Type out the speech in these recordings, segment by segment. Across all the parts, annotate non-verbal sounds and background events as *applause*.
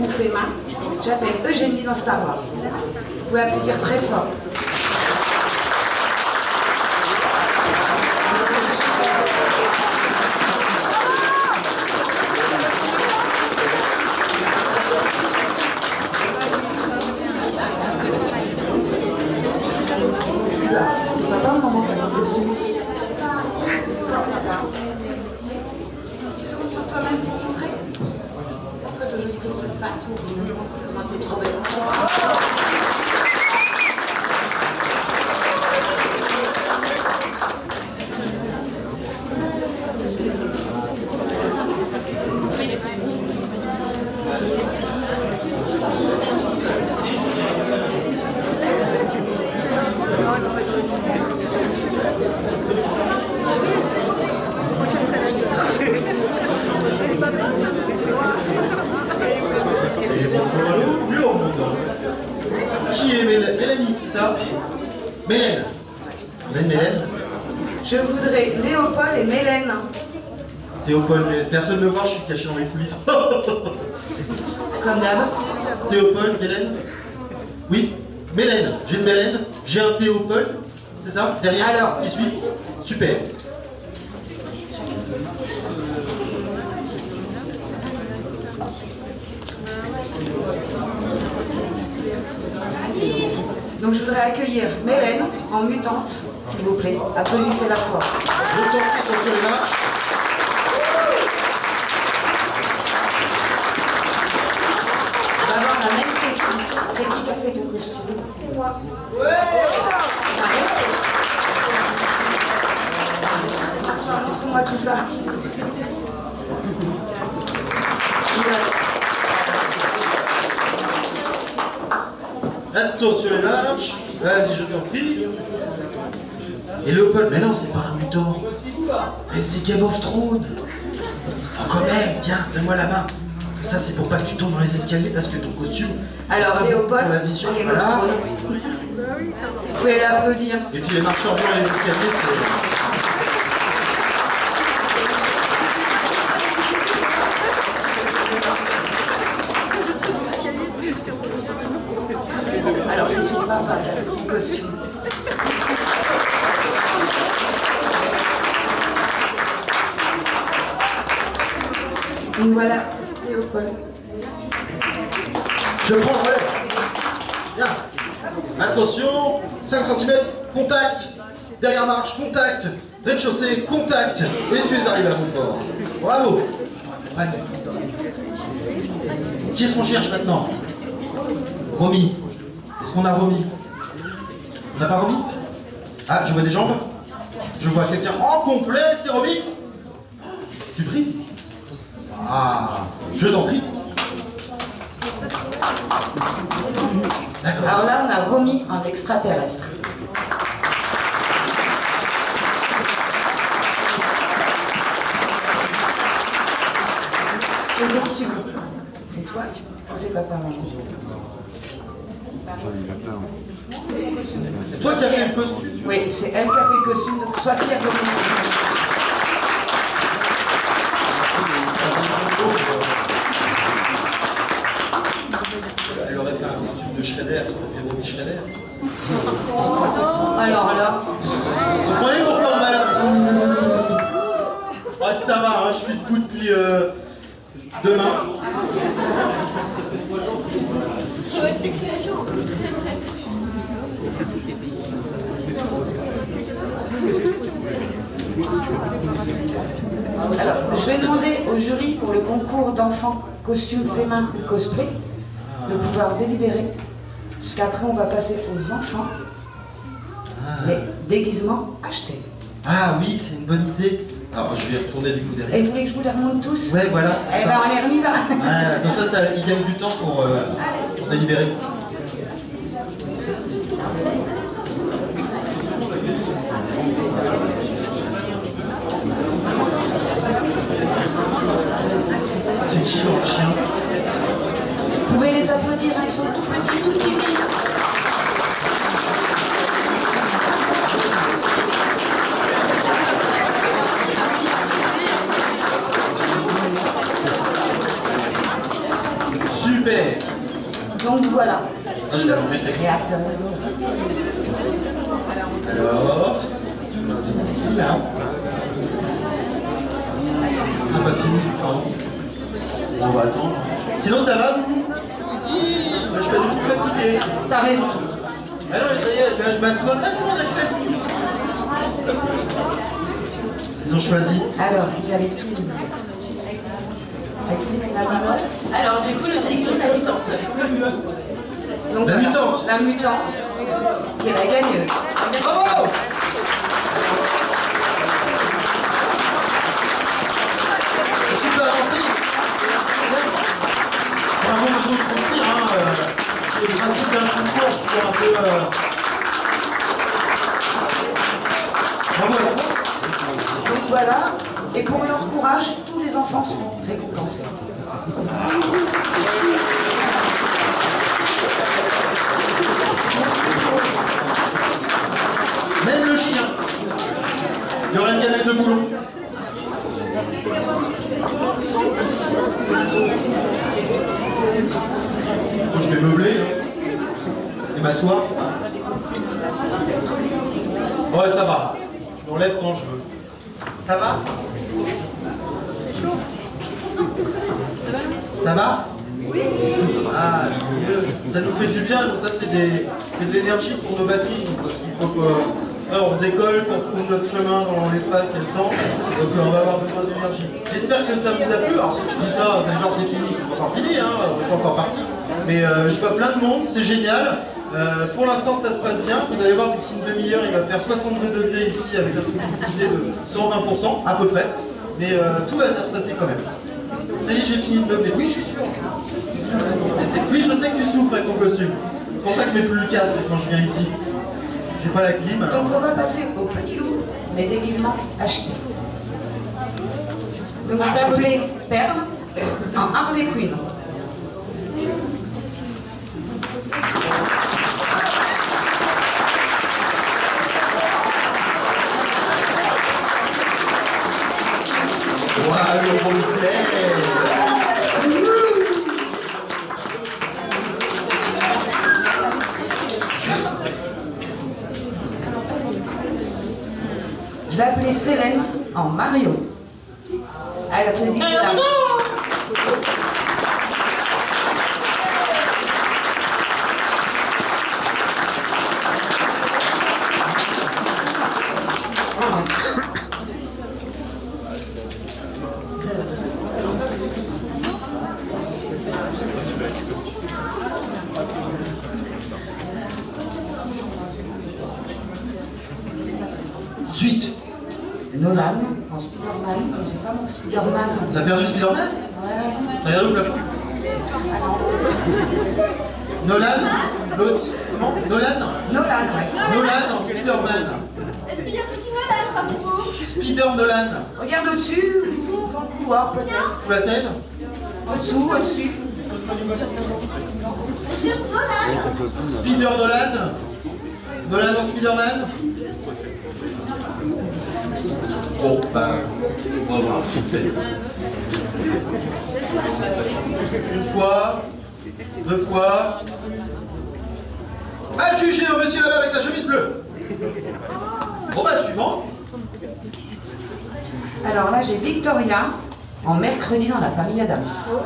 ou j'appelle Eugénie dans Star Wars. Vous pouvez applaudir très fort. C'est papa ou maman qui a fait le costume Papa. Tu tournes sur toi-même pour montrer Montre ton joli costume. Pas tout. Comment t'es trop belle. Qui est Mélanie Mélanie, c'est ça Mélène. Mélène, Mélène. Je voudrais Léopold et Mélène. Théopold, Mélène. Personne ne me voit, je suis caché dans les coulisses. Comme d'hab. Théopold, Mélène Oui Mélène. J'ai une Mélène, j'ai un Théopold, c'est ça Qui suit Super. Donc je voudrais accueillir Mélène en mutante, s'il vous plaît. Applaudissez la fois. Je prie, attention les marches. On va avoir la même question. C'est qui qui a fait le costume C'est moi. Montre-moi tout ça. Attention les marches. Vas-y, je t'en prie. Et Léopold, mais non, c'est pas un mutant. Mais c'est Game of Thrones. Oh, quand même, viens, donne-moi la main. Ça, c'est pour pas que tu tombes dans les escaliers parce que ton costume. Alors, Léopold, la vision, Game of voilà. Thrones. Vous pouvez l'applaudir. Et puis les marcheurs et les escaliers, c'est. Alors, c'est son papa qui a fait son costume. Donc voilà, Léopold. Je prends le relais. Viens. Attention, 5 cm, contact. Dernière contact. Rez-de-chaussée, contact. Et tu es arrivé à bon port. Bravo. Qui est-ce qu'on cherche maintenant? Romy. Est-ce qu'on a Romy? On n'a pas Romy? Ah, je vois des jambes. Je vois quelqu'un en complet, c'est Romy Tu pries? Ah, je t'en prie. Alors là, on a Romy en extraterrestre. Et qu'est-ce que tu veux C'est toi C'est papa, C'est toi qui as fait le costume. Oui, c'est elle qui a fait le costume, donc sois fière de moi. Elle aurait fait un costume de Schrader, ça aurait fait Romy Schrader. alors, alors. Vous comprenez pourquoi, madame. Ouais, ça va, hein, je suis debout depuis... Euh demain. Alors, je vais demander au jury pour le concours d'enfants costume féminin ou cosplay de pouvoir délibérer. Jusqu'après, on va passer aux enfants. Mais déguisement acheté. Ah oui, c'est une bonne idée. Alors, je vais retourner du coup derrière. Et vous voulez que je vous les remonte tous Ouais, voilà, Eh ben, ça. on les remis là. Ouais, comme ça, ça, il gagne du temps pour, euh, pour délibérer. C'est qui dans le chien? Vous pouvez les applaudir, hein, ils sont tout petits, tout timides. Super Donc voilà. Alors, ici, là. On n'a pas fini, pardon. On va attendre. Sinon, ça va, vous? Moi, je suis pas du tout fatigué. T'as raison. Ah non, mais ça y est, là, je m'assois. Ah, tout le monde a choisi. Ils ont choisi. Alors, vous avez tout. Alors, du coup, nous sélectionnons la mutante. Donc, La mutante. La mutante, qui est la gagneuse. Bravo Tu peux avancer Bravo, monsieur le hein, euh, c'est le principe d'un concours, c'est un peu... euh, Bravo à toi. Donc voilà. Et pour leur courage, les enfants sont récompensés. Même le chien. Il y aura une galette de boulot. Je vais meubler hein. et m'asseoir. Ouais, ça va. Je m'enlève quand je veux. Ça va? Ça va Ah, mieux. Ça nous fait du bien, donc ça c'est c'est de l'énergie pour nos batteries. Parce qu'il faut que là, on décolle, qu'on trouve notre chemin dans l'espace et le temps. Donc euh, on va avoir besoin d'énergie. J'espère que ça vous a plu. Alors si je dis ça, c'est genre c'est fini, c'est pas encore fini, hein, on n'est pas encore parti. Mais euh, je vois plein de monde, c'est génial. Euh, pour l'instant ça se passe bien. Vous allez voir d'ici une demi-heure, il va faire 62 degrés ici avec un d'humidité de 120% à peu près. Mais euh, tout va bien se passer quand même. Est, j'ai fini de meubler. Oui, je suis sûr. Oui, je sais que tu souffres avec ton costume. C'est pour ça que je mets plus le casque quand je viens ici. J'ai pas la clim. alors. Donc on va passer au petit loup, mais déguisement acheté. Donc on va appeler Perle en Harley Quinn. Voilà le roleplay. Je vais appeler Célène en Mario. Elle applaudit ça. Oh, merci. Ensuite, Nolan en Spider-Man. J'ai pas mon Spider-Man. t'as perdu Spider-Man Ouais. T'as regardé au plafond Nolan L'autre Comment Nolan Nolan, ouais. Nolan en Spider-Man. Est-ce qu'il y a petit Nolan parmi vous Spider Nolan. Regarde au-dessus, dans le couloir peut-être. Sous la scène Au-dessous, au-dessus. Je cherche Nolan. Spider Nolan. Nolan en Spider-Man. Bon, bah, bravo. Une fois, deux fois. À juger au monsieur là-bas avec la chemise bleue. Bon bah, suivant. Alors là, j'ai Victoria en mercredi dans la famille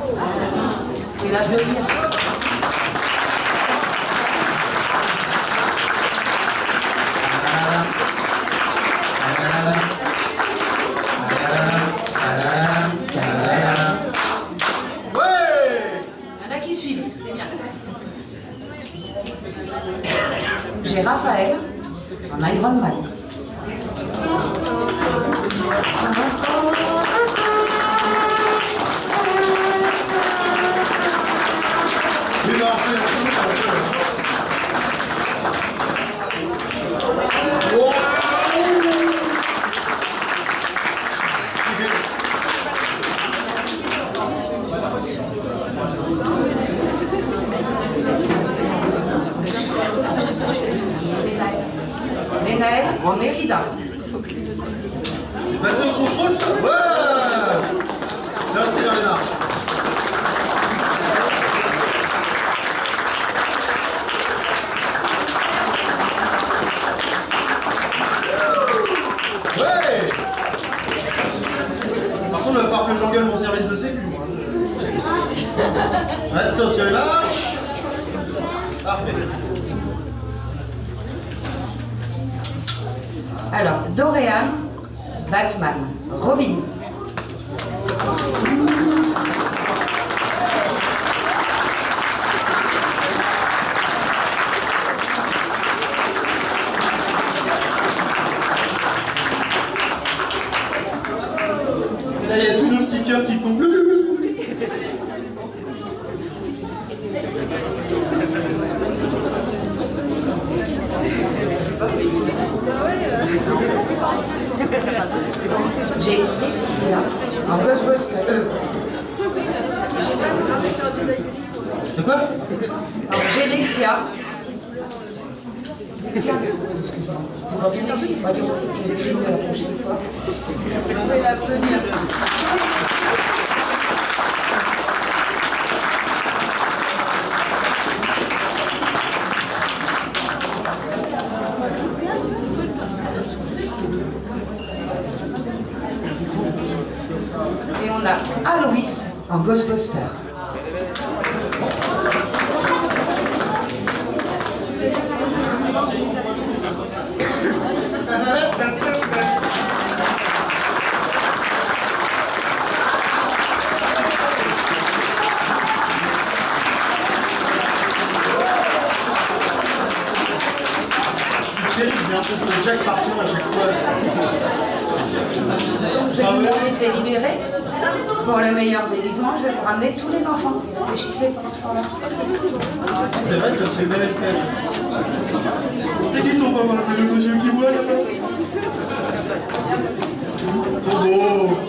en Mérida. C'est passé au contrôle, ça Ouais C'est resté vers les marches. Ouais Par contre, il va falloir que j'engueule mon service de sécu, moi. Attention les marches Parfait. Alors, Dorian, Batman, Robin. Et là, il y a tous nos petits cœurs qui font... J'ai Lexia en Ghostbuster. Euh, De quoi alors, J'ai Lexia. Lexia, excuse-moi. Vous m'avez dit, il faut dire, je vous écris la prochaine fois. Et on a Aloïs en Ghostbuster. C'est terrible, j'ai l'impression que Jack partir à chaque fois. Donc je vais vous demander de délibérer. Pour le meilleur déguisement, je vais vous ramener tous les enfants. Réfléchissez pour ce là C'est vrai, ça me fait le même effet. C'est qui ton papa C'est le monsieur qui boit là-bas Trop beau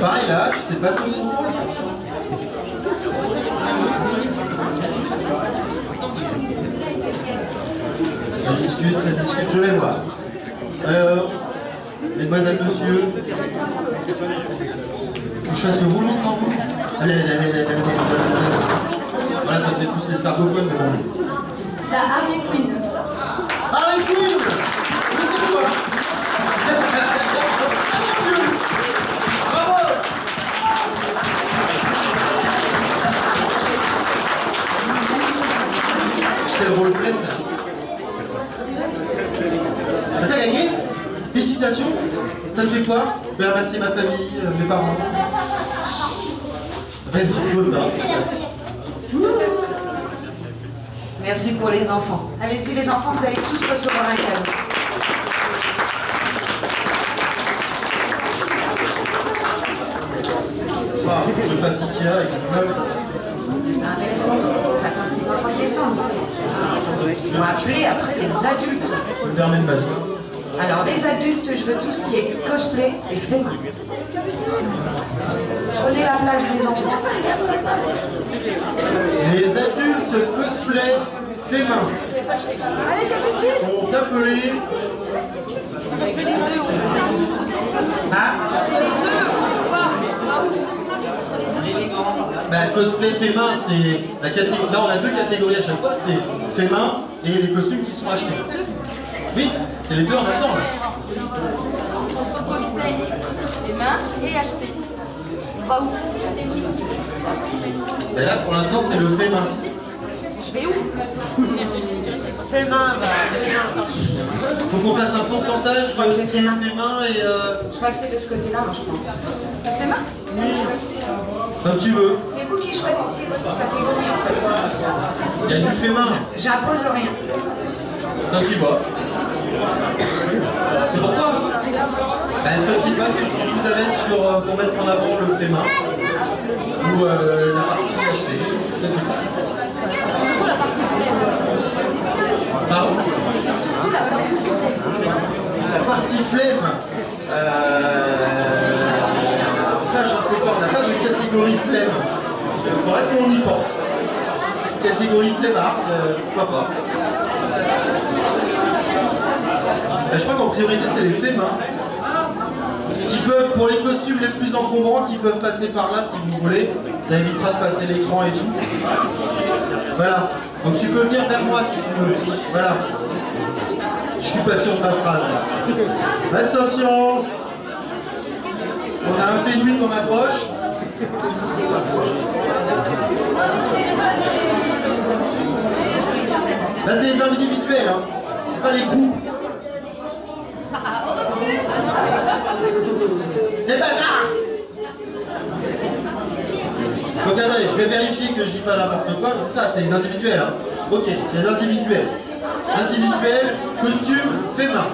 Pareil là, tu t'es passé au contrôle Ça discute, ça discute, je vais voir. Alors, mesdemoiselles, messieurs, que je fasse le roulement de tambour Allez, allez, allez, allez, allez, allez, allez. Voilà, ça fait plus les scargophones, mais bon. La Harley Quinn. Harley Quinn C'est quoi Quoi Je vais remercier ma famille, euh, mes parents. Merci pour les enfants. Allez-y les enfants, vous allez tous recevoir un cadeau. Ah, je passe Ikea avec un meuble. Ah, mais laisse-moi, j'attends que les enfants descendent. On va appeler après les adultes. Je me permets de masque. Je veux tout ce qui est cosplay et main. Prenez la place des enfants. Les adultes cosplay main sont appelés. Bah, cosplay fait main, c'est la catégorie. Là, on a deux catégories à chaque fois c'est fait main et les costumes qui sont achetés. Oui, c'est les deux en même temps. là. cosplay, les mains et acheter. On va où? Et là, pour l'instant, c'est le fait main. Je vais où? Fais main, Faut qu'on fasse un pourcentage de ce qui est fait main. fait main et. euh, Je crois que c'est de ce côté-là, moi, je pense. Les mains comme tu veux. C'est vous qui choisissez votre catégorie, en fait. Il y a du fait main. J'impose rien. Toi qui vois. C'est pour toi bah, Toi qui tu seras plus à l'aise sur, euh, pour mettre en avant le fait main ou euh, la partie achetée. Surtout la partie Pardon? Surtout la partie La partie flemme. Euh, ça, j'en sais pas. On n'a pas de catégorie flemme. Il faudrait qu'on y pense. Catégorie flemmard, euh, pourquoi pas. Je crois qu'en priorité, c'est les faits main. Qui peuvent, pour les costumes les plus encombrants, qui peuvent passer par là si vous voulez. Ça évitera de passer l'écran et tout. Voilà. Donc tu peux venir vers moi si tu veux. Voilà. Je suis pas sûr de ta phrase. Attention On a un pénuit qu'on approche. Là c'est les individuels, hein. c'est pas les groupes. C'est pas ça Donc attendez, je vais vérifier que je dis pas n'importe quoi, c'est ça, c'est les individuels. Hein. Ok, c'est les individuels. Individuel, costume, fait main.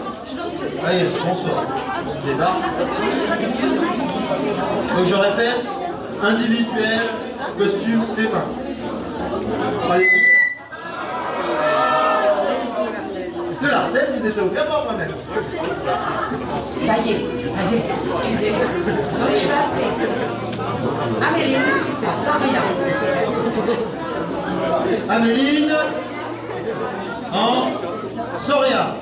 Allez, bonsoir. Je. Donc je répète, individuel, costume, fait main. Allez. C'est au par moi-même. Ça y est, ça y est, excusez-moi. Oui, je vais appeler. Amélie, à Saria. Améline en Soria.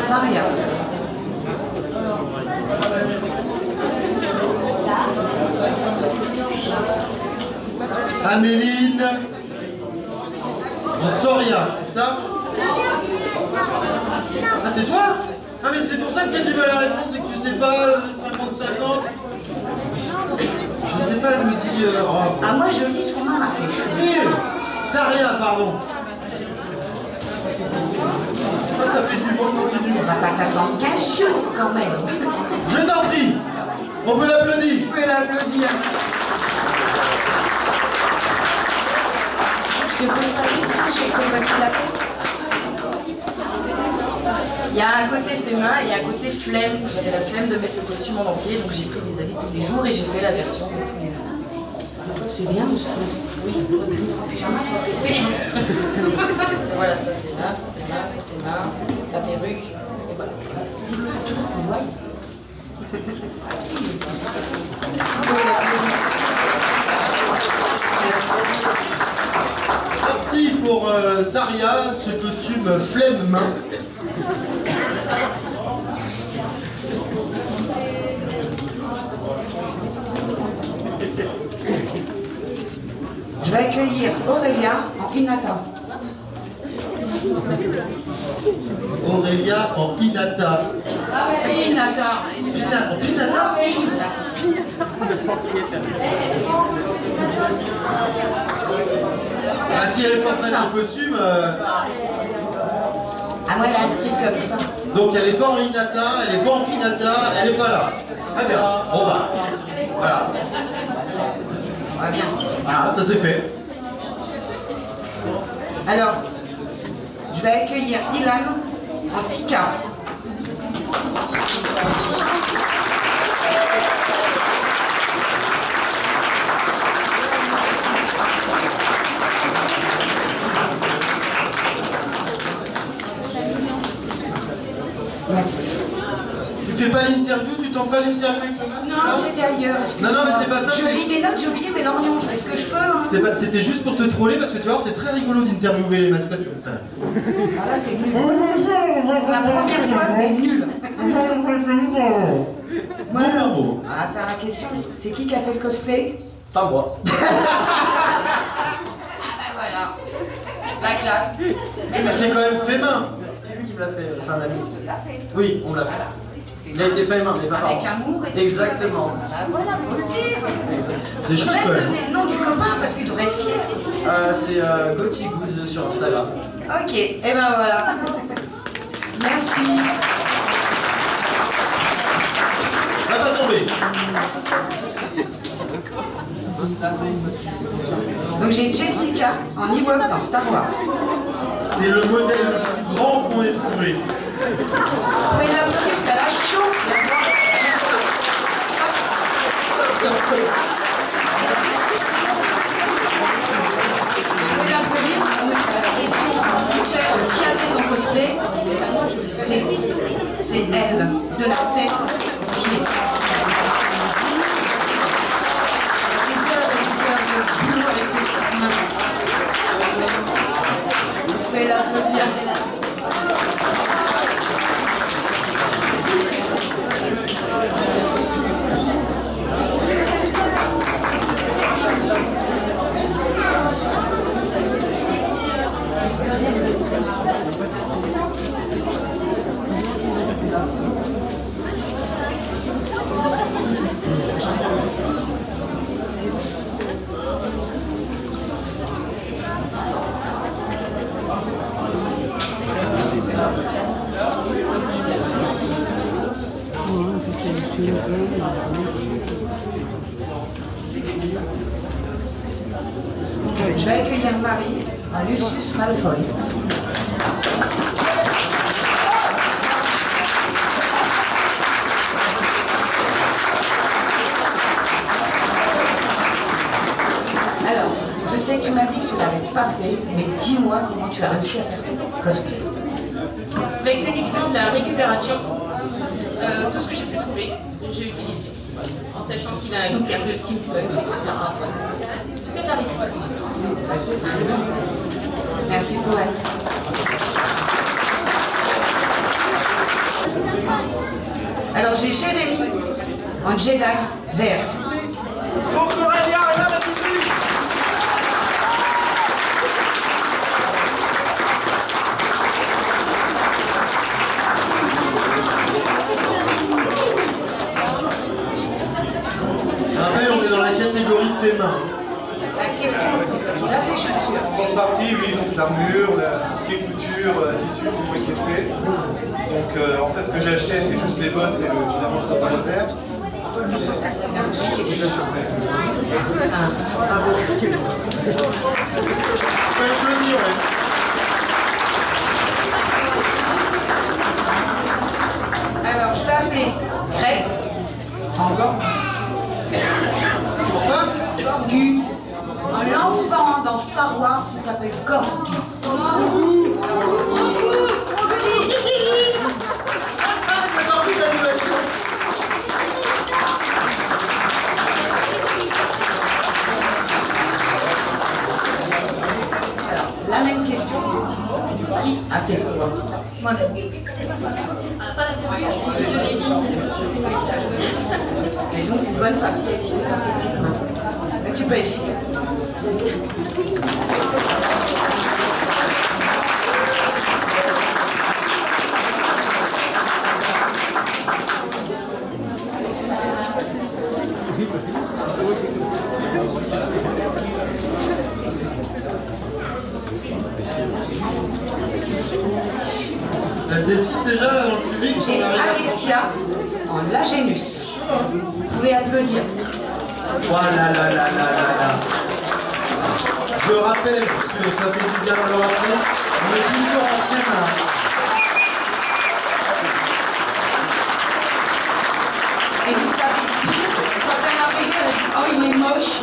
Saria. Améline Soria, c'est ça Ah c'est toi Ah mais c'est pour ça que tu as du mal à répondre, c'est que tu sais pas euh, 50-50 Je sais pas, elle me dit... euh, oh. Ah, moi, je lis ce qu'on m'a marqué. Saria, pardon. Ça, ça fait du bon continu. On va pas t'attendre 15 jours quand même. Je t'en prie, on peut l'applaudir. Vous pouvez l'applaudir. Je te pose pas Il y a un côté fait main et il y a un côté flemme. J'avais la flemme de mettre le costume en entier, donc j'ai pris des habits tous les jours et j'ai fait la version de tous les jours. C'est bien aussi. Oui, le pyjama, ça fait oui. Voilà, ça c'est main, ça c'est main, ça c'est main, la perruque, et voilà. Merci pour euh, Saria, ce costume flemme main. Je vais accueillir Aurélia en Inata. Aurélia en Pinata. Inata. Pina- en Pinata Ah, si elle est pas en costume, euh, Ah, moi, elle est inscrite comme ça. donc elle est pas en Inata, elle est pas en Pinata, elle est pas là. Très bien. Bon bah, voilà. Va bien. Voilà, ça c'est fait. Alors, je vais accueillir Ilan en Tika. Merci. Tu fais pas l'interview, tu t'en fais l'interview avec le masque, Non, j'étais ailleurs. Non, non, mais c'est pas ça, Je lis mes notes, j'ai oublié mes lorgnons. Je fais ce que je peux. Hein. C'est pas- C'était juste pour te troller parce que tu vois, c'est très rigolo d'interviewer les mascottes comme ça. Ah là, t'es nul. La première fois, t'es nul. Bon, bon, bon. On va faire la question. C'est qui qui a fait le cosplay Pas moi. *laughs* Voilà. La classe. Mais c'est quand même fait main. Me l'a fait, c'est un ami. Oui, on l'a fait. Il a été fait main, mais pas par Avec amour et Exactement. Voilà, faut le dire. C'est chouette même. donner le nom du copain parce qu'il devrait être fier. Euh, c'est euh, Gauthier Gouze sur Instagram. Ok, et ben voilà. Merci. Ça va tomber. *laughs* Donc j'ai Jessica en Ewok dans Star Wars. C'est le modèle le plus grand qu'on ait trouvé. Pouvez l'applaudir parce qu'elle a chaud. La qui a fait ton cosplay C'est c'est elle, de la tête aux pieds. やめろ。Je vais accueillir Marie à Lucius Malfoy. Alors, je sais que tu m'as dit que tu ne l'avais pas fait, mais dis-moi comment tu as réussi à faire ton cosplay. Avec uniquement de la récupération, euh, tout ce que j'ai pu trouver, j'ai utilisé. En sachant qu'il a steampunk, etc. Merci pour elle. Alors j'ai Jérémy en Jedi vert. Je rappelle, on est dans la catégorie fait main. La question c'est que tu l'as fait, je suis sûre. grande partie, oui, donc l'armure, la- tout ce qui est couture, euh, tissu, c'est moi qui ai fait. Donc euh, en fait, ce que j'ai acheté, c'est juste les bottes et le, évidemment le sapin laser. Je peux applaudir, ouais. Alors je vais appeler Greg en gant. Pourquoi Gorgu. Un enfant dans Star Wars, ça s'appelle Gorgu. J'ai compris l'animation. Alors, la même question. Qui a fait quoi Moi-même. Pas la dernière, je l'ai dit. Et donc une bonne partie avec une petite main. Mais tu peux essayer. Ça se décide déjà là dans le public J'ai on arrive à- Alexia en Lagénus. Vous pouvez applaudir. Voilà, là, là, là, là, là. Je rappelle, parce que ça fait du bien de le rappeler, on est toujours en fait là. Et vous savez pire, quand elle a arrivé, elle a dit Oh, il est moche.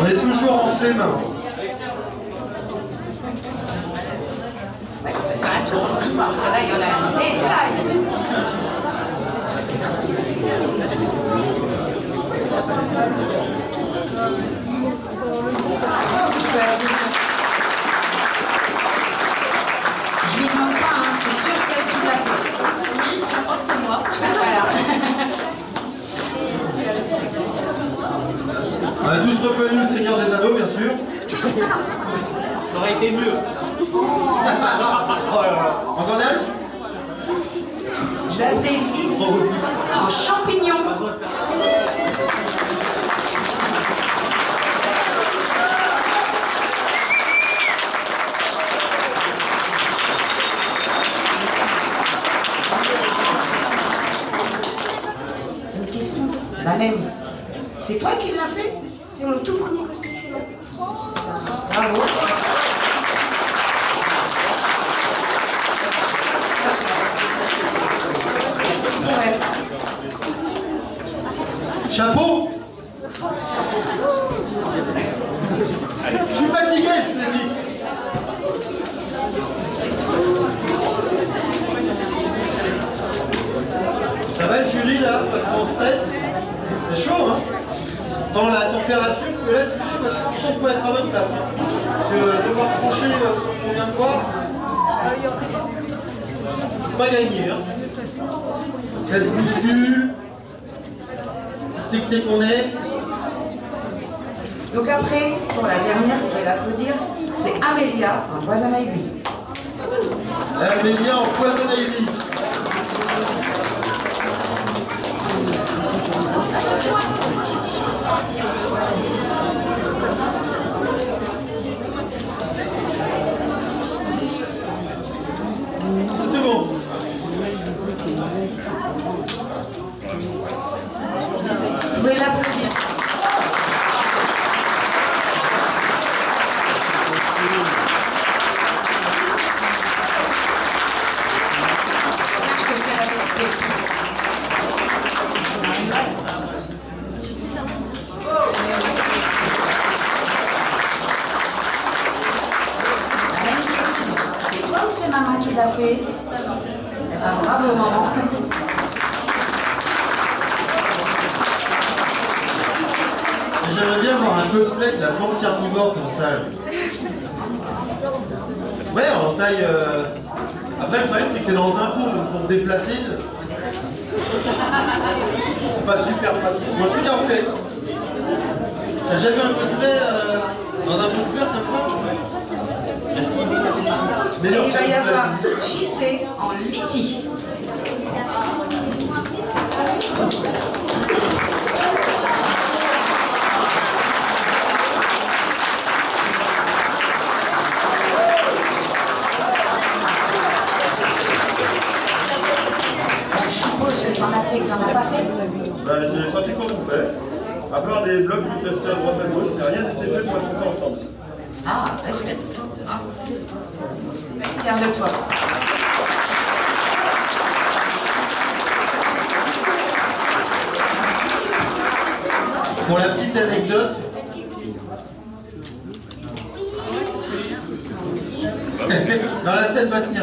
On est toujours en tous reconnu le Seigneur des Anneaux, bien sûr. Ça aurait été mieux. *laughs* oh là là. En Gandalf Je Lizzie en champignon. Une question, la même. C'est toi qui l'as fait? C'est mon tout premier cosplay là. Bravo.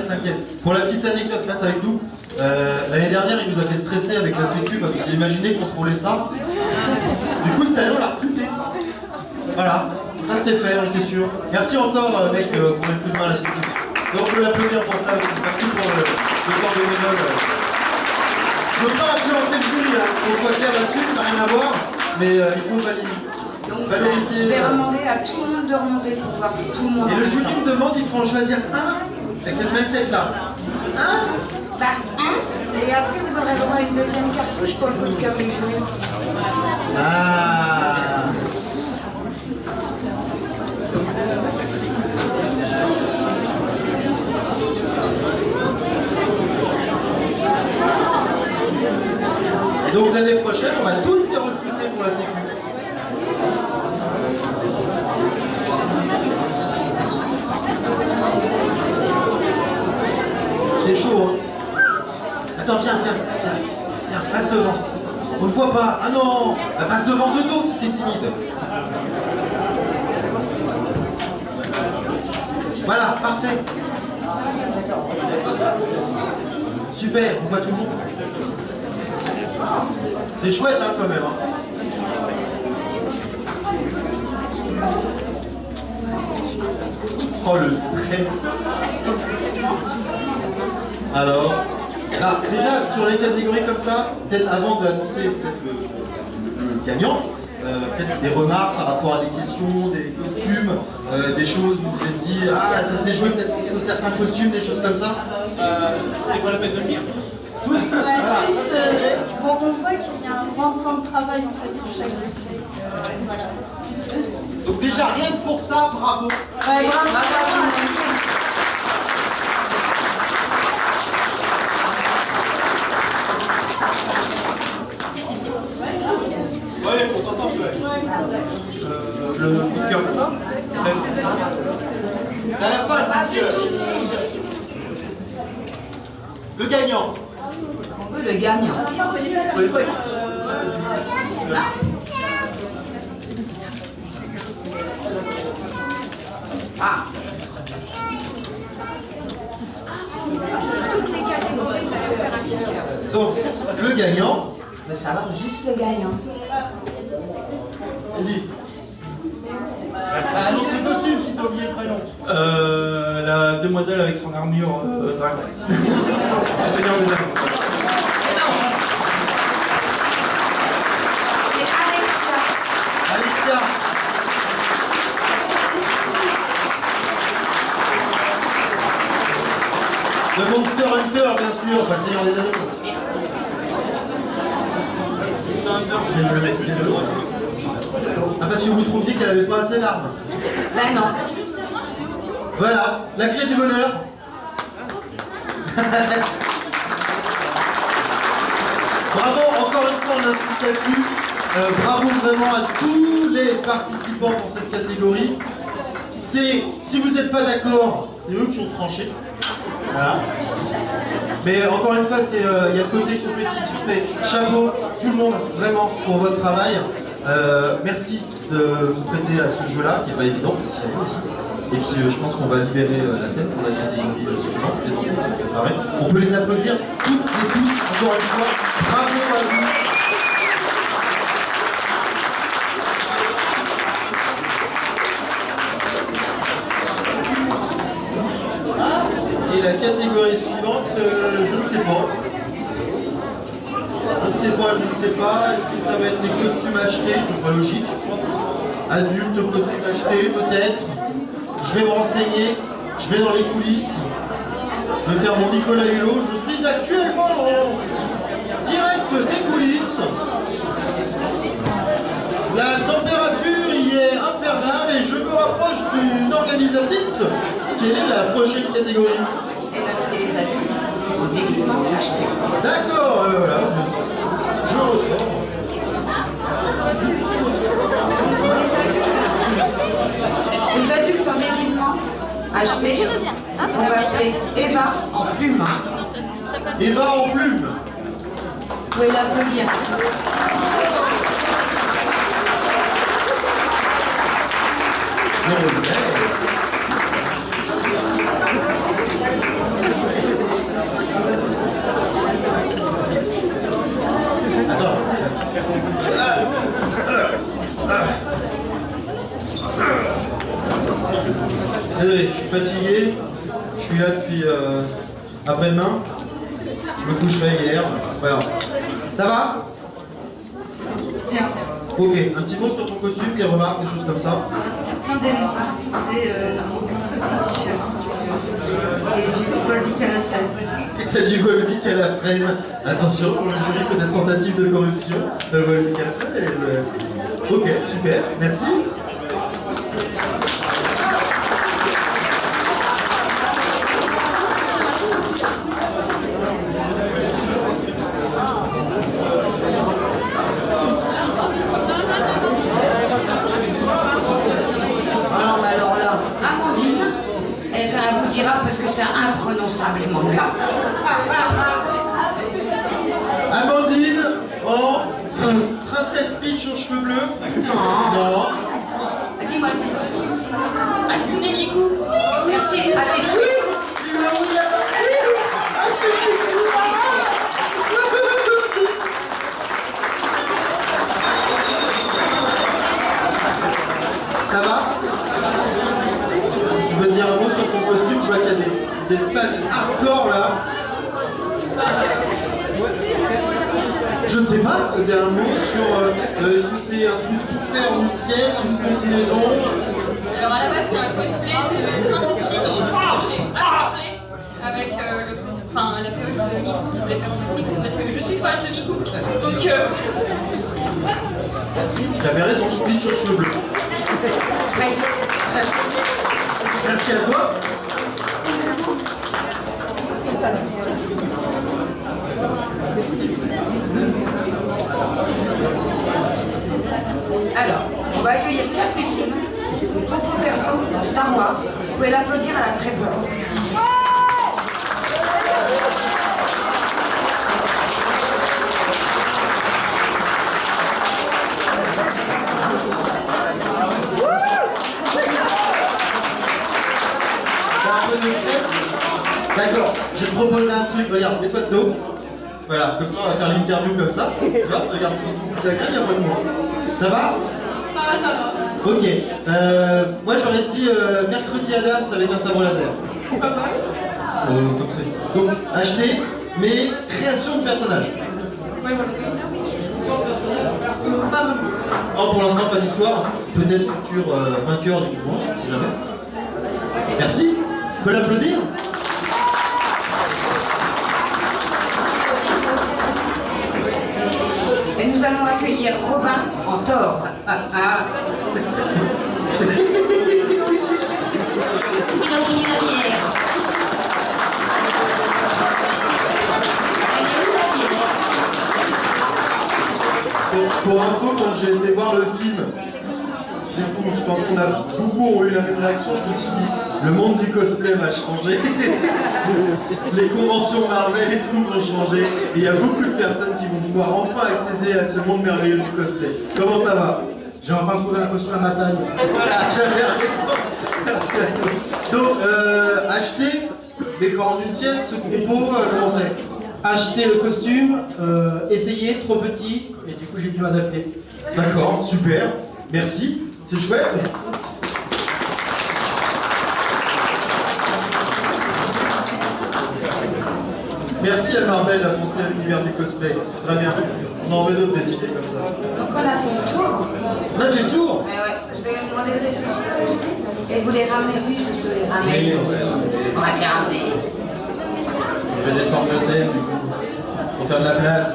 T'inquiète. Pour la petite anecdote, reste avec nous. Euh, L'année dernière, il nous a fait stresser avec la sécu parce qu'il imaginait contrôler ça. Du coup, cette année, on l'a recruté. Voilà, ça c'était fait, on était sûr. Merci encore, euh, mec, euh, pour le coup de main à la sécu. Donc, on peut l'applaudir pour ça aussi. Merci pour le, le temps de bénévole. Je ne veux pas influencer le jury, hein. on voit clair là-dessus, ça n'a rien à voir, mais euh, il faut valider. Donc, Valoriser, je vais euh, demander à tout le monde de remonter pour voir tout le monde. Et le jury me demande, il faut en choisir un avec cette même tête-là. Un Bah, un. Et après, vous aurez droit à une deuxième cartouche pour le coup de jury. Ah Et donc l'année prochaine, on va tous les recruter pour la sécu. C'est chaud, hein Attends, viens, viens, viens, viens, passe devant. On ne voit pas. Ah non bah, Passe devant de dos si t'es timide. Voilà, parfait. Super, on voit tout le monde. C'est chouette hein, quand même. hein. Oh le stress. Alors ah, déjà, sur les catégories comme ça, peut-être avant d'annoncer peut-être le, le gagnant, euh, peut-être des remarques par rapport à des questions, des costumes, euh, des choses où vous vous êtes dit ah ça s'est joué peut-être sur certains costumes, des choses comme ça. C'est quoi la peine de le dire? Ouais, euh, bon, on voit qu'il y a un grand temps de travail en fait sur chaque dossier. Euh, voilà. Donc déjà rien que pour ça, bravo. Ouais, bravo. Ouais, évident. Et puis euh, je pense qu'on va libérer euh, la scène pour la catégorie suivante. les qui sont préparés. On peut les applaudir toutes et tous, encore une fois. Bravo à vous. Et la catégorie suivante, euh, je ne sais pas. Je ne sais pas, je ne sais pas. Est-ce que ça va être des costumes achetés? Ce sera logique. Adultes, costumes achetés, peut-être. Je vais me renseigner. Je vais dans les coulisses. Je vais faire mon Nicolas Hulot. Je suis actuellement en direct des coulisses. La température y est infernale et je me rapproche d'une organisatrice. Quelle est la prochaine catégorie Et ben c'est les adultes au déguisement acheté. D'accord, euh, voilà. Je, je ressors. Les adultes en déguisement acheté. On va appeler Eva en plume. Eva en plume. Vous pouvez l'applaudir. Non, mais- Attends. Désolé, je suis fatigué. Je suis là depuis euh, après-demain. Je me coucherai hier. Voilà. Ça va? Ok, un petit mot sur ton costume, des remarques, des choses comme ça? Euh, c'est différent. Et j'ai du Volvic à la fraise. T'as du Volvic à la fraise. Attention pour le jury, peut-être tentative de corruption. Le Volvic à la fraise. euh, Ok, super, merci. Ah non, mais alors là, Amandine, elle vous dira parce que c'est imprononçable les mangas. Amandine, en princesse Peach aux cheveux bleus. Non. Dis-moi, Hatsune Miku. merci à tes souhaits. Il a voulu avoir- Oui. Ah, c'est- Ça va Tu veux dire un mot sur ton costume Je vois qu'il y a des, des fans hardcore là. Je ne sais pas, euh, un mot sur euh, euh, est-ce que c'est un truc tout faire en une pièce, une combinaison? Alors à la base, c'est un cosplay de Princesse Peach j'ai avec euh, le enfin, la perruque de Miku. Je voulais faire une Miku parce que je suis fan de Miku. Donc, euh, Tu avais raison, Stitch aux cheveux bleus. Merci. Merci à toi. Alors, on va accueillir Capucine, propre perso dans Star Wars. Vous pouvez l'applaudir à la de stress D'accord, je vais te proposer un truc, regarde, mets-toi de dos. Voilà, comme ça on va faire l'interview comme ça. Regarde, regarde, gagne, il y a pas de moi. Ça va Ok, euh, moi j'aurais dit euh, mercredi Adams avec un sabre laser. Euh, comme ça. Donc, acheter, mais création de personnages. Oh, pour l'instant, pas d'histoire. Peut-être futur euh, vainqueur du mouvement, si jamais. Merci. On peut l'applaudir Et nous allons accueillir Robin en tort. Pour, info, quand j'ai été voir le film, du coup, je pense qu'on a beaucoup eu la même réaction. Je me suis dit, le monde du cosplay va changer. *laughs* Les conventions Marvel et tout vont changer. Et il y a beaucoup de personnes vont pouvoir enfin accéder à ce monde merveilleux du cosplay. Comment ça va? J'ai enfin trouvé un costume à ma taille. Voilà, j'avais raison. Merci à toi. Donc, euh, acheter, quand en une pièce, ce combo, euh, comment c'est? Acheter le costume, euh, essayer, trop petit, et du coup j'ai dû m'adapter. D'accord, super. Merci. C'est chouette. Merci à Marvel pensé à l'univers du cosplay. Très bien. On en veut d'autres des idées comme ça. Donc on a fait le tour. On a fait le tour Ouais, ouais. Je vais vous demander de réfléchir peu, parce que- vous les ramenez, oui, je te les Oui, ramène. ouais, On va. Je vais descendre de scène du coup. Pour faire de la place.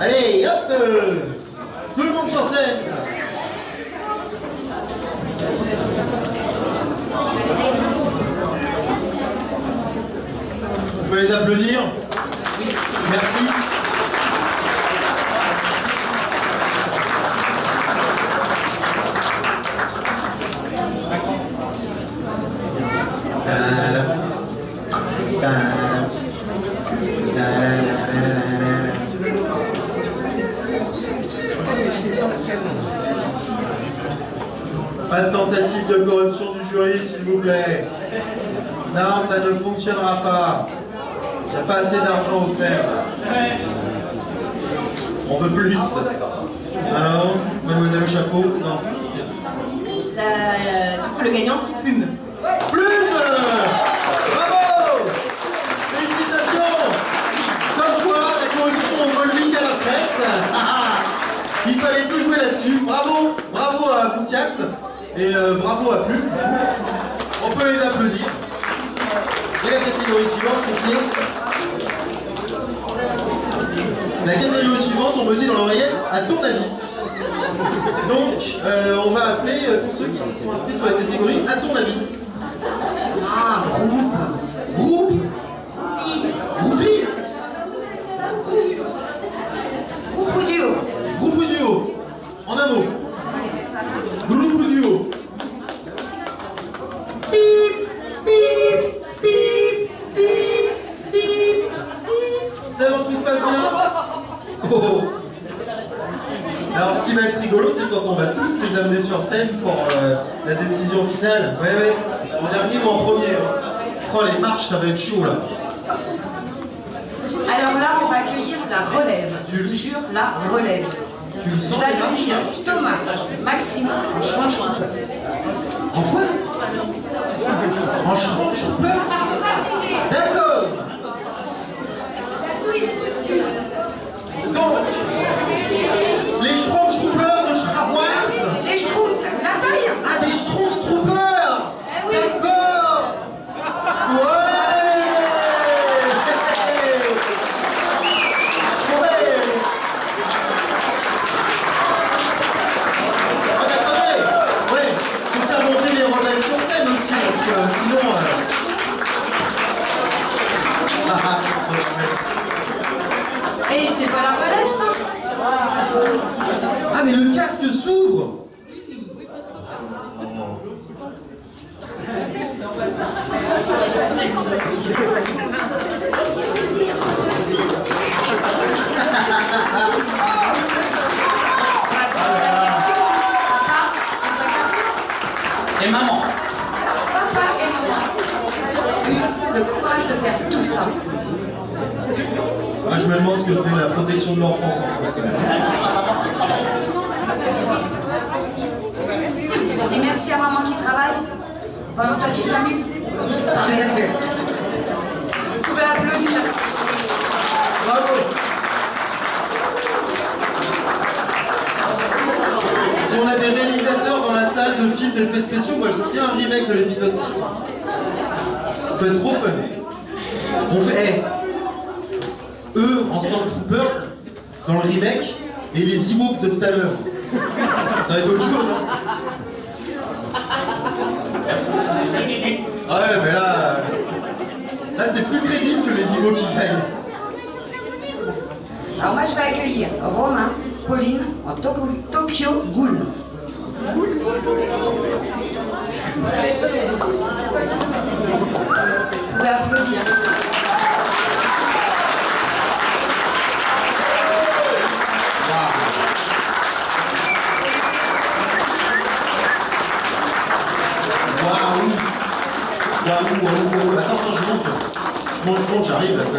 Allez, hop euh, Tout le monde sur scène Vous pouvez les applaudir Merci. Pas de tentative de corruption du jury, s'il vous plaît. Non, ça ne fonctionnera pas. Il n'y a pas assez d'argent offert. On veut plus. Alors, mademoiselle Chapeau Non. La- du coup, le gagnant, c'est Plume. Plume Bravo Félicitations Comme quoi, la corruption, on vole vite à la presse. Ah, ah. Il fallait tout jouer là-dessus. Bravo Bravo à Boucat et euh, bravo à Plume. On peut les applaudir. Et la catégorie suivante, c'est La catégorie suivante, on me dit dans l'oreillette, à ton avis. Donc, euh, on va appeler euh, tous ceux qui sont inscrits sur la catégorie à ton avis. Ah, groupe. Groupe Groupie Groupe ou duo Groupe ou duo En un mot. Groupe ou duo Pip, pip, pip, pip, pip, pip. C'est bon, tout se passe bien Oh. Alors ce qui va être rigolo, c'est quand on va tous les amener sur scène pour euh, la décision finale. Ouais, ouais. En dernier ou en premier. hein. Oh, les marches, ça va être chaud là. Alors là, on va accueillir la relève. Je vous jure, la relève. Tu le Je sens vais accueillir Thomas, Maxime, en Schwanschwimper. En quoi? En Schrank-Schumper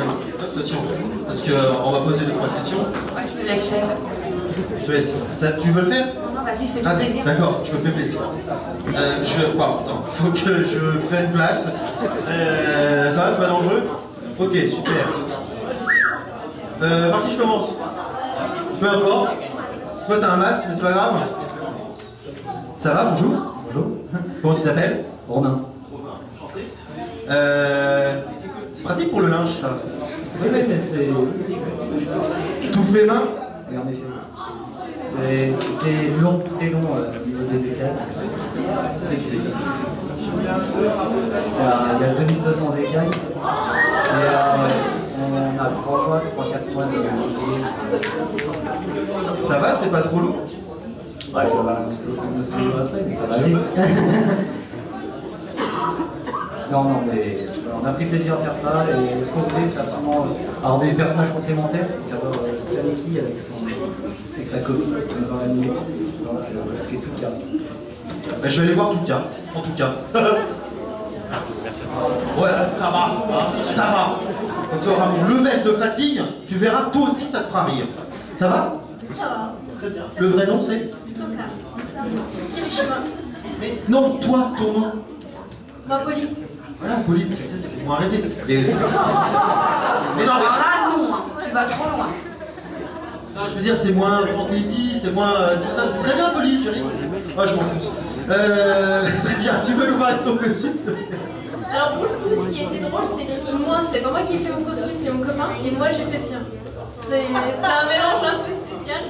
Attention, parce qu'on va poser deux, trois questions. Ouais, je te laisse faire. Je te laisse. Ça, tu veux le faire? Non, vas-y, fais Ah, plaisir. D'accord, je me fais plaisir. Euh, je... Attends, *laughs* faut que je prenne place. Euh, ça va, c'est pas dangereux? Ok, super. Euh, par qui je commence Peu importe. Toi, t'as un masque, mais c'est pas grave. Ça va, bonjour Bonjour. Comment tu t'appelles? Romain. Euh, c'est pratique pour le linge, ça. Oui, mais c'est. Tout fait main Oui, en effet. C'est- C'était long, très long euh, au niveau des écailles. C'est c'est- Il y a, il y a 2200 écailles. Et euh, on a 3 mois, 3-4 mois de Ça va, c'est pas trop lourd? Ouais, je vais avoir un après, mais ça va aller. *laughs* non, non, mais on a pris plaisir à faire ça. Et ce qu'on voulait, c'est absolument avoir des personnages complémentaires. D'avoir euh, Kaneki avec, son, avec sa copine dans l'anime. Donc, euh, et tout cas. Bah, je vais aller voir tout cas, en tout cas. Ouais, ça va, hein, ça va. Quand tu auras mon level de fatigue, tu verras, toi aussi, ça te fera rire. Ça va? Ça va. Très bien. Le vrai nom, c'est? Toka. Mais non, toi, ton nom. Ma Pauline. Voilà, Pauline, je sais, ça fait moins rêver. Mais, *laughs* mais non, Alors là, non, hein, tu vas trop loin. non, je veux dire, c'est moins fantasy, c'est moins euh, tout ça. C'est très bien, Pauline, chérie. Moi, je m'en fous. Euh, *laughs* très bien, tu veux nous parler de ton costume Alors pour le coup, ce qui était drôle, c'est que moi, c'est pas moi qui ai fait mon costume, c'est mon copain, et moi j'ai fait le sien. C'est c'est un mélange un peu spécial,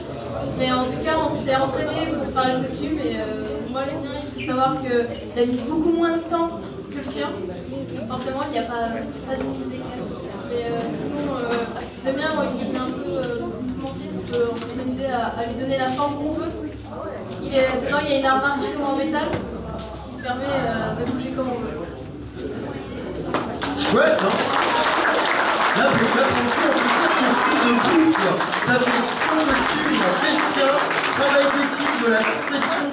mais en tout cas, on s'est entraîné pour faire le costume, et euh, moi le mien, il faut savoir qu'il a mis beaucoup moins de temps que le sien. Forcément, il n'y a pas, pas de écart. Mais euh, sinon, euh, le il est un peu euh, euh, on peut s'amuser à, lui donner la forme qu'on veut. Il est, dedans, il y a une armature en métal qui permet euh, de bouger comme on veut. Chouette, hein? Là, là, pour le coup, on fait de quoi. T'as fait son costume, il a fait le tien, travail d'équipe de la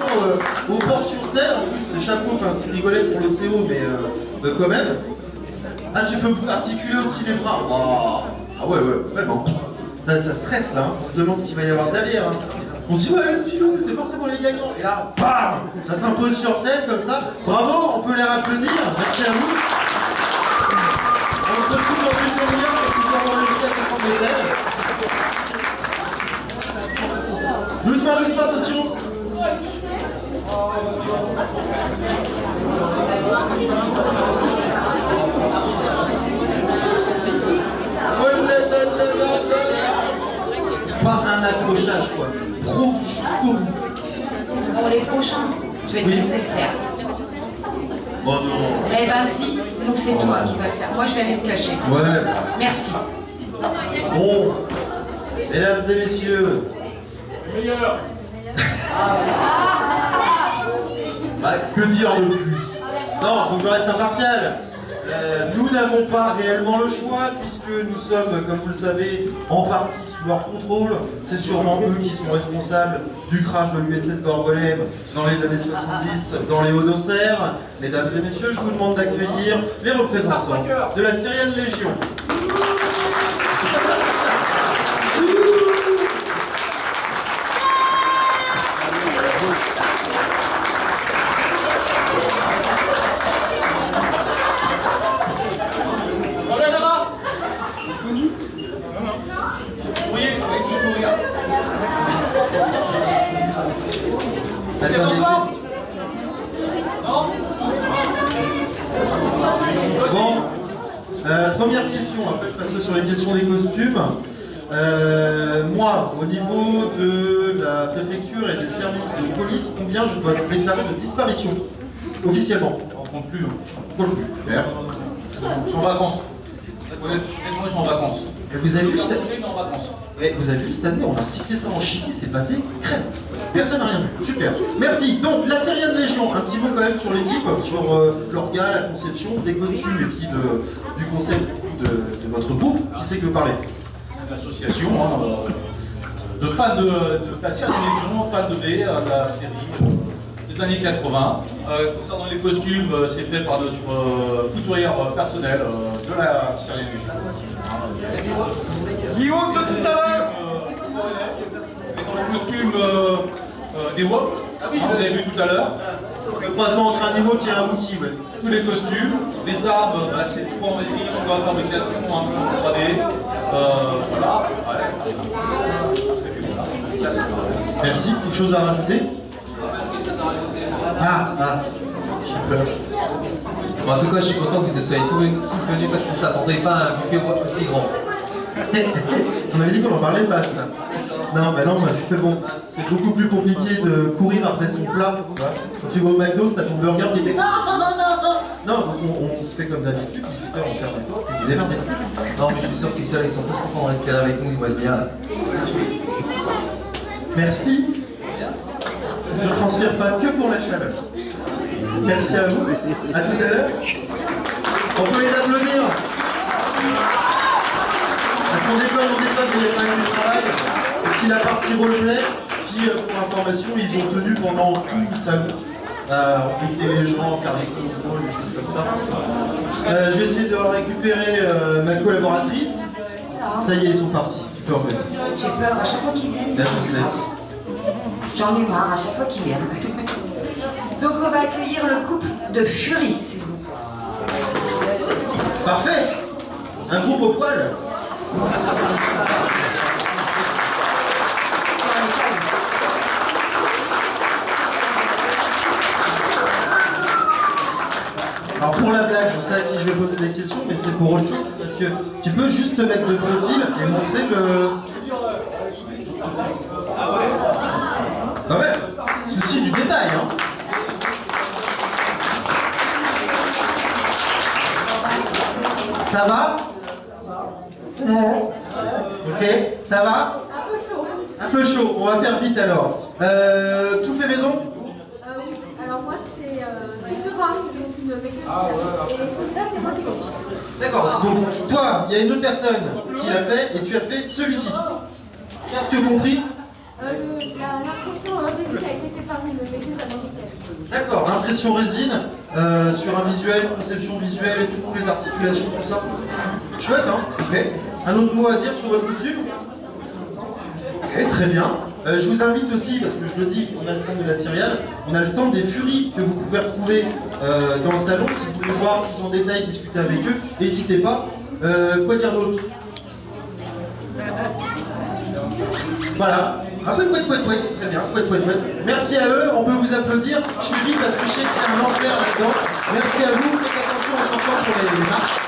euh, au port sur scène, en plus, les chapeaux, enfin, tu rigolais pour l'ostéo, mais euh, quand même. Ah, tu peux articuler aussi les bras. Ah ouais, ouais, vraiment. Ça, ça stresse, là, hein. on se demande ce qu'il va y avoir derrière. hein. On dit, ouais, le petit loup, c'est forcément les gagnants. Et là, bam Ça s'impose sur scène, comme ça. Bravo, on peut les applaudir. Merci à vous. On se retrouve dans une demi-heure pour que nous avons réussi à comprendre les ailes. Doucement, doucement, attention. Oh là là là là là là. Pas un accrochage, quoi. Trop jusqu'au bout. Pour les prochains, je vais te laisser le faire. Oh non. Eh ben si, Donc c'est toi qui vas le faire. Moi, je vais aller me cacher. Ouais. Merci. Bon. Mesdames et messieurs. *laughs* Bah, que dire de plus Non, faut que je reste impartial. Euh, nous n'avons pas réellement le choix puisque nous sommes, comme vous le savez, en partie sous leur contrôle. C'est sûrement eux qui sont responsables du crash de l'USS Gorgolem dans les années 70 dans les Hauts-d'Auxerre. Mesdames et messieurs, je vous demande d'accueillir les représentants de la Syrienne Légion. Attendez. Bon, euh, première question, après je passerai sur les questions des costumes. Euh, moi, au niveau de la préfecture et des services de police, combien je dois déclarer de disparition Officiellement? On compte plus. On compte plus. Super. Je suis en vacances. Honnêtement, je suis en vacances. Et vous avez vu cette vacances. Ouais, vous avez vu cette année, on a recyclé ça en Chili, c'est passé crème. Personne n'a rien vu. Super. Merci. Donc, la Syrienne Légion, un petit mot quand même sur l'équipe, sur euh, l'orga, la conception, des costumes et puis de- du concept de, de votre groupe. Qui c'est que vous parlez Une association hein, euh, de fans de, de la série Légion, fans de B, euh, de la série euh, des années 80. Euh, concernant les costumes, euh, c'est fait par notre euh, couturière euh, personnelle euh, de la série Légion. Guillaume de tout à l'heure dans le costume euh, euh, des WOP, Ah oui, vous avez vu tout à l'heure. Le croisement entre un niveau qui est abouti, ouais. tous les costumes, les armes, bah, c'est tout en résine, tout en fabrication, un peu en 3D. Euh, voilà. Ouais. Merci. Quelque chose à rajouter? Ah, ah. J'ai peur. Bon, en tout cas, je suis content que vous soyez tous tous venus parce qu'on ne s'attendait pas à un buffet aussi grand. *laughs* On avait dit qu'on en parlait pas. ça. Non, bah non, bah c'est bon. C'est beaucoup plus compliqué de courir après son plat. Quand tu vas au McDo, t'as ton burger qui fait Ah, non, non, non, non. Non, donc on, on fait comme d'habitude, 18h on ferme les portes, puis. Non, mais je suis sûr qu'ils sont, ils sont tous contents de rester là avec nous, ils vont être bien. Merci. Je ne transpire pas que pour la chaleur. Merci à vous. À tout à l'heure. On peut les applaudir. Parce qu'on déconne, on déconne, mais il a quand même du travail. Puis la partie roleplay, qui, euh, pour information, ils ont tenu pendant tout le salon. Euh, embêter les gens, faire des contrôles, des choses comme ça. Euh, je vais essayer de récupérer euh, ma collaboratrice. Ça y est, ils sont partis. Tu peux revenir. J'ai peur à chaque fois qu'ils viennent. Là, je sais. J'en ai marre à chaque fois qu'ils viennent. Donc on va accueillir le couple de Fury, s'il vous plaît. Parfait Un groupe au poil Alors pour la blague, je sais à qui je vais poser des questions, mais c'est pour autre chose, parce que tu peux juste te mettre de profil et montrer le... Quand même Souci du détail, hein. Ça va? Ok, ça va? Un peu chaud, on va faire vite alors. Euh, tout fait maison? Euh, oui. Alors moi c'est c'est moi qui. D'accord, donc toi, il y a une autre personne qui l'a fait et tu as fait celui-ci. Qu'est-ce que compris L'impression. D'accord, impression résine euh, sur un visuel, conception visuelle et toutes les articulations, tout ça. Chouette, hein Ok. Un autre mot à dire sur votre costume Ok, très bien. Euh, je vous invite aussi, parce que je le dis, on a le stand de la Syriane, on a le stand des Furies que vous pouvez retrouver euh, dans le salon. Si vous voulez voir plus en détail, discuter avec eux, n'hésitez pas. Euh, quoi dire d'autre? Voilà. Peu de couette, couette, couette. Très bien. Merci à eux. On peut vous applaudir. Je suis vite parce que je sais que c'est un enfer là-dedans. Merci à vous. Faites attention en chantant pour les marches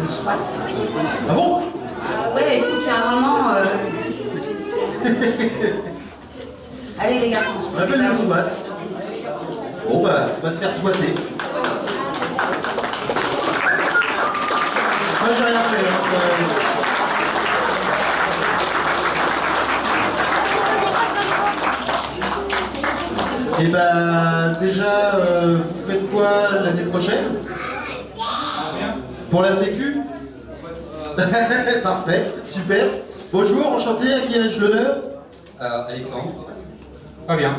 de SWAT. Ah bon? Ah ouais, écoute, il y a un moment... euh, *laughs* Allez les garçons, On appelle le SWAT. Bon bah, on va se faire swatter. Moi j'ai rien fait. hein, euh. Et bah déjà, euh, vous faites quoi l'année prochaine? Pour la sécu? *laughs* Parfait, super. Bonjour, enchanté, à qui ai-je l'honneur Euh, Alexandre. Pas bien.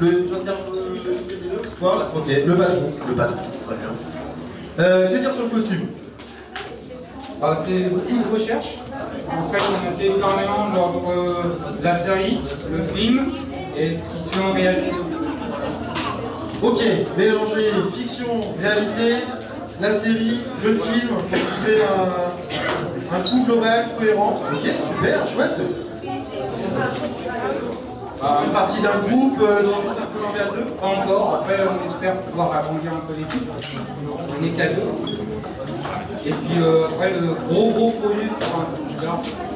Le, tiens le, Quoi Ok, le patron. Le patron, très bien. Euh, que dire sur le costume On a fait beaucoup de recherches. En fait, on a fait énormément genre euh, la série, le film et ce qui se fait en réalité. Ok, mélanger fiction, réalité, la série, le film, pour trouver un, un coup global cohérent. Ok, super, chouette. Une partie d'un groupe, euh, juste un peu l'envers d'eux Pas encore. Après, on espère pouvoir agrandir un peu l'équipe. On est qu'à deux. Et puis euh, après, le gros gros projet c'est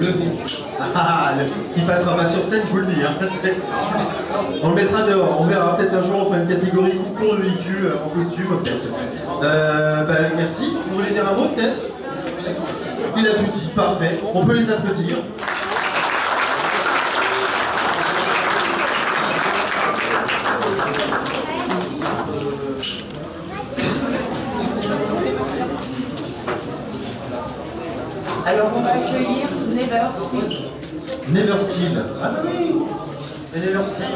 le. Ah, le- il passera pas sur scène, je vous le dis. hein. *laughs* On le mettra dehors. On verra peut-être un jour, on fera une catégorie concours de véhicules euh, en costume. Euh, bah, merci. Vous voulez dire un mot, peut-être? Il a tout dit, parfait. On peut les applaudir. Alors on va accueillir Never See. Never Seal. Ah bah oui Et Never Seal.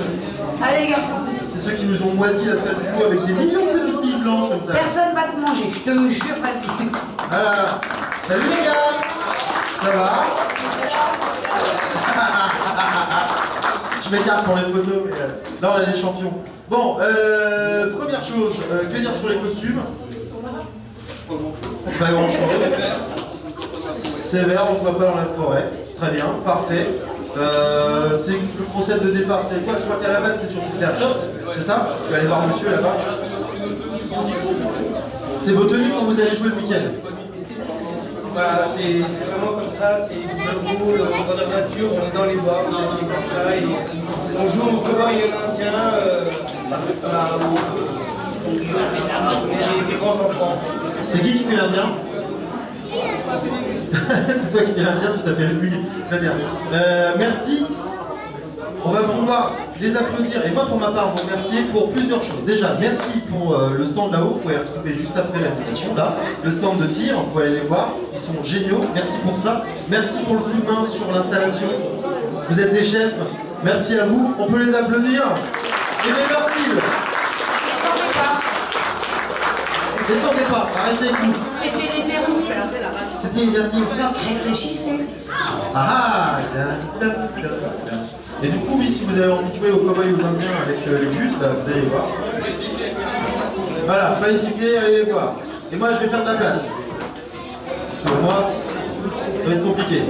Allez garçons, C'est ceux qui nous ont moisi la salle du coup avec des millions de petites billes blanches comme ça. personne va te manger, je te jure, vas-y. Voilà. Salut les gars Ça va *laughs* Je m'écarte pour les photos, mais euh, là on a des champions. Bon, euh, première chose, euh, que dire sur les costumes? Pas grand chose. Sévère, on ne voit pas dans la forêt. Très bien, parfait. Euh, le concept de départ, c'est quoi Je crois qu'à la base c'est sur Twitter. C'est ça Je vais aller voir monsieur là-bas. C'est vos tenues quand vous allez jouer le week-end Bah, c'est vraiment comme ça, c'est va dans la nature, on est dans les bois, on est comme ça, et on joue au cowboy et l'indien, euh, voilà, on est des, des grands enfants. C'est qui qui fait l'Indien *laughs* C'est toi qui fais l'Indien, tu t'appelles lui. Très bien. Euh, merci. On va pouvoir les applaudir. Et moi, pour ma part, vous remercier pour plusieurs choses. Déjà, merci pour euh, le stand là-haut. Vous pouvez retrouver juste après l'invitation. Là, le stand de tir, vous pouvez aller les voir. Ils sont géniaux. Merci pour ça. Merci pour le coup de main sur l'installation. Vous êtes des chefs. Merci à vous. On peut les applaudir. Et bien, merci. Et s'en fait pas. C'est sans pas. Arrêtez avec nous. C'était les derniers. C'était les derniers. Donc réfléchissez. Ah ah Et du coup, oui, si vous avez envie de jouer aux cowboys et aux indiens avec euh, les bus, bah, vous allez voir. Voilà, pas hésiter, allez les voir. Et moi, je vais faire de la place. Sur moi, ça va être compliqué.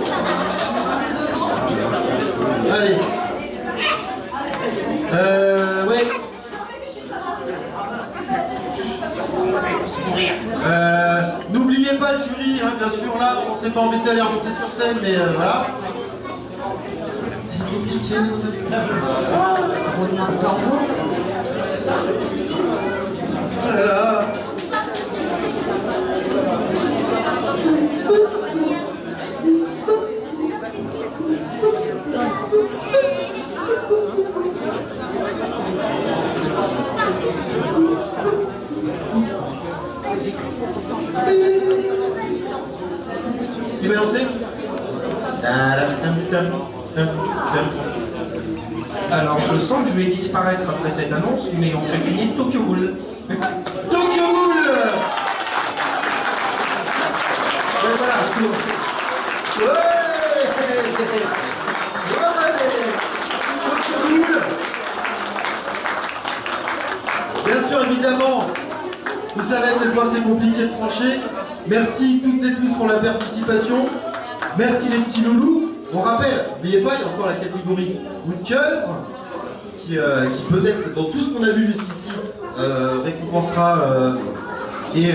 Allez. Euh, ouais. Euh, N'oubliez pas le jury, hein, bien sûr, là, on s'est pas embêté à les remonter sur scène, mais euh, voilà. C'est compliqué. De tambour. Voilà. Qui Alors, je sens que je vais disparaître après cette annonce, mais on fait gagner Tokyo Ghoul. Tokyo Ghoul Et voilà, tour. Ouais Ouais Tokyo Ghoul Bien sûr, évidemment, vous savez à quel point c'est compliqué de trancher. Merci toutes et tous pour la participation. Merci les petits loulous. On rappelle, n'oubliez pas, il y a encore la catégorie coup de cœur, qui, euh, qui peut-être, dans tout ce qu'on a vu jusqu'ici, euh, récompensera euh, et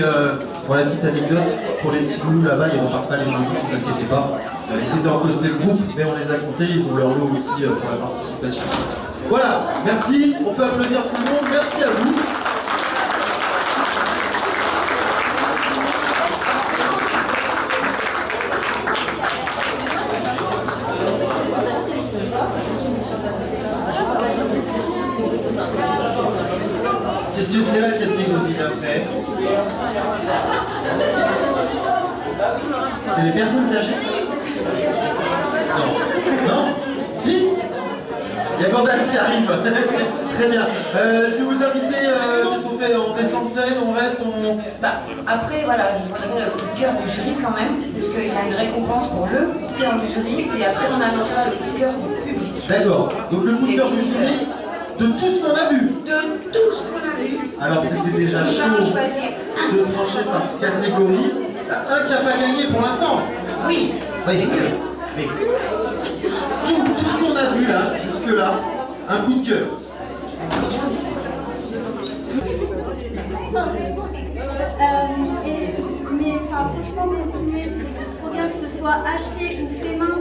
Pour la petite anecdote, pour les petits loups là-bas, ils repartent pas les vides, ne vous inquiétez pas. Ils étaient en le groupe, mais on les a comptés, ils ont leur lot aussi pour la participation. Voilà, merci, on peut applaudir tout le monde, merci à vous. Qu'est-ce que c'est la catégorie d'après C'est les personnes âgées Non Non Si Il y a Gandalf qui arrive *laughs* Très bien. Euh, je vais vous inviter, euh, qu'est-ce qu'on fait? On descend de scène, on reste, on... Bah, après, voilà, je donner le coup de cœur du jury quand même, parce qu'il y a une récompense pour le coup de cœur du jury, et après on annoncera le coup de cœur du public. D'accord. Donc le coup de cœur du jury, de tout ce qu'on a vu De tout ce qu'on a vu. Alors c'était déjà chaud de trancher par catégorie. Un qui n'a pas gagné pour l'instant. Oui. Oui, mais tout, tout ce qu'on a vu là, jusque-là, un coup de cœur. Euh, et- mais enfin, franchement, continuer, c'est juste trop bien que ce soit acheté ou fait main.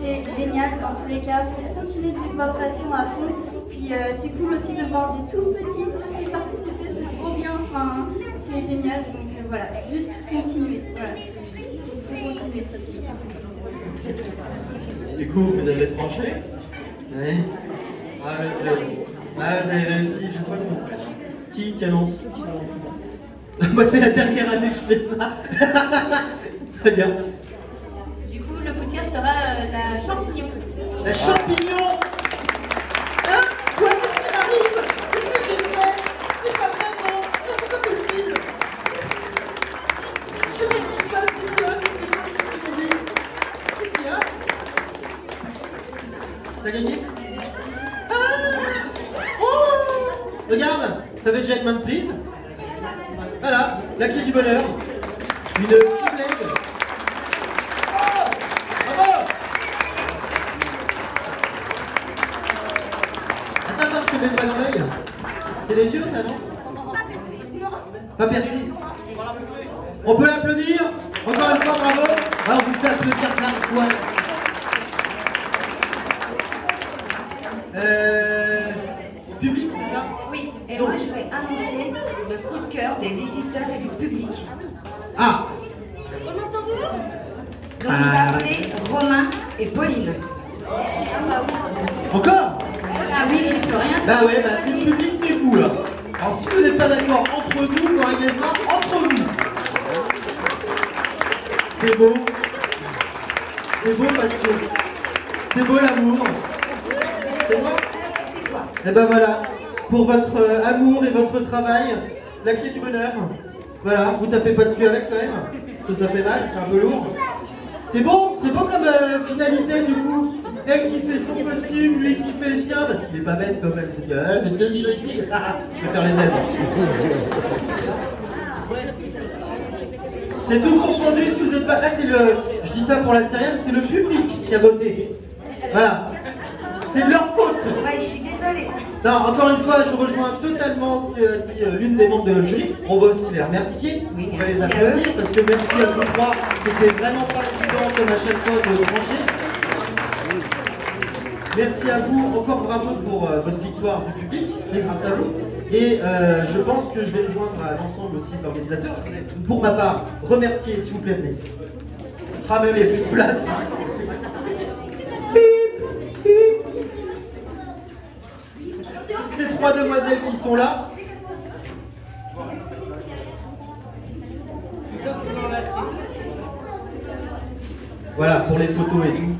C'est génial dans tous les cas. Faut continuer de vivre votre passion à fond. Puis euh, c'est cool aussi de voir des tout petits aussi participer. C'est trop bien. Enfin, c'est génial. Voilà, juste continuer. Voilà, continuer. Du coup, vous avez tranché? Oui. Ah, vous avez, ah, vous avez réussi, je sais pas comment. Qui qui annonce? *laughs* Moi, c'est la dernière année que je fais ça. *laughs* Très bien. Du coup, le coup de cœur sera euh, la champignon. La champignon Hein Quoi Qu'est-ce qui m'arrive Qu'est-ce que j'ai fait C'est pas vrai, non Non, c'est pas possible Je sais pas ce qui se passe, qu'est-ce qu'il y a Qu'est-ce qu'il y a Qu'est-ce qu'il y a T'as gagné Ah Oh Regarde T'avais déjà une main de prise Voilà, la clé du bonheur. Une. Oh Bravo Attends, attends, je te mets le doigt dans l'œil. C'est les yeux, ça, non Pas percé. On peut l'applaudir Encore une fois, bravo Alors, vous faites applaudir plein de fois. Euh... Public, c'est ça? Oui, et moi je vais annoncer le coup de cœur des visiteurs et du public. Ah Donc il va appeler Romain et Pauline. Encore? Ah oui, j'ai plus rien. Bah ouais, bah c'est le public, c'est vous là. Alors si vous n'êtes pas d'accord entre nous, vous réglez ça entre vous. C'est beau. C'est beau parce que c'est beau l'amour. C'est beau? Et ben voilà, pour votre euh, amour et votre travail, la clé du bonheur. Voilà, vous tapez pas dessus avec quand même, ça fait mal, c'est un peu lourd. C'est beau, c'est beau comme euh, finalité du coup. Elle qui fait son costume, lui qui fait le sien, parce qu'il est pas bête comme elle. C'est ah, mais et demi. Ah, je vais faire les aides. C'est tout confondu si vous êtes pas. Là, c'est le. Je dis ça pour la Syrienne, c'est le public qui a voté. Voilà. C'est de leur faute. Ouais, je suis désolée. Non, encore une fois, je rejoins totalement ce que dit euh, l'une des membres de notre jury. On va aussi les remercier. On va les applaudir parce que merci à vous trois. C'était vraiment pas évident comme à chaque fois de trancher. Merci à vous. Encore bravo pour euh, votre victoire du public. C'est grâce à vous. Et euh, je pense que je vais me joindre à l'ensemble aussi voudrais, Pour ma part, remercier, s'il vous plaît. Ah, mais il n'y a plus de place. Bip, bip. Ces trois demoiselles qui sont là. Voilà, pour les photos et tout.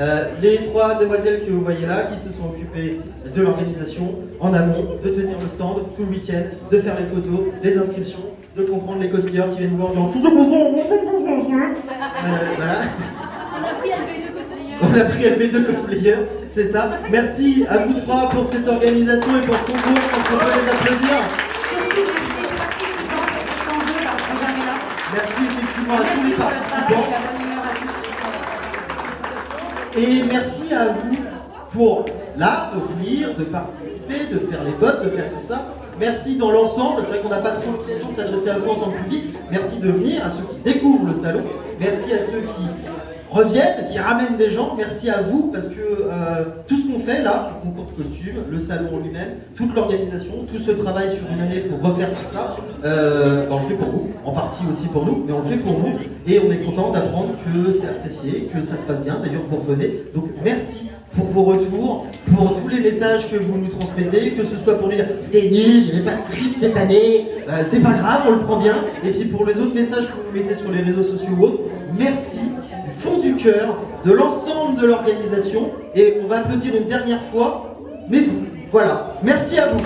Euh, les trois demoiselles que vous voyez là, qui se sont occupées de l'organisation en amont, de tenir le stand tout le week-end, de faire les photos, les inscriptions, de comprendre les cosplayers qui viennent voir dans tout euh, voilà. On a pris LV2 cosplayer. On a pris LV2 cosplayer, c'est ça. Merci à vous trois pour cette organisation et pour ce concours, je qu'on peut les applaudir. Surtout merci aux participants, jamais là. Merci effectivement à tous les participants. et merci à vous pour là, de venir, de participer, de faire les votes, de faire tout ça. Merci dans l'ensemble. C'est vrai qu'on n'a pas trop l'occasion de s'adresser à vous en tant que public. Merci de venir, à ceux qui découvrent le salon. Merci à ceux qui reviennent, qui ramènent des gens. Merci à vous parce que euh, tout ce qu'on fait là, le concours de costumes, le salon lui-même, toute l'organisation, tout ce travail sur une année pour refaire tout ça, euh, ben, on le fait pour vous, en partie aussi pour nous, mais on le fait pour vous et on est content d'apprendre que c'est apprécié, que ça se passe bien. D'ailleurs, vous revenez. Donc merci pour vos retours, pour tous les messages que vous nous transmettez, que ce soit pour dire c'était nul, il n'y avait pas de prix cette année, euh, c'est pas grave, on le prend bien, et puis pour les autres messages que vous mettez sur les réseaux sociaux ou autres, merci fond du cœur, de l'ensemble de l'organisation, et on va applaudir une dernière fois, mais vous, voilà, merci à vous.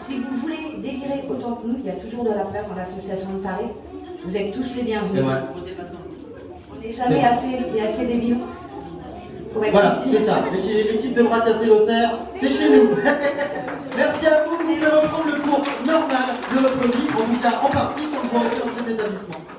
Si vous voulez délirer autant que nous, il y a toujours de la place dans l'association de Paris. Vous êtes tous les bienvenus. On n'est jamais assez, il y a assez débiles pour être Voilà, ici. c'est ça, L'équipe- l'équipe de bras cassés l'Auxerre, c'est chez nous. *laughs* merci à vous pouvez reprendre le cours normal de votre vie, en tout cas en partie, quand vous dans cet établissement.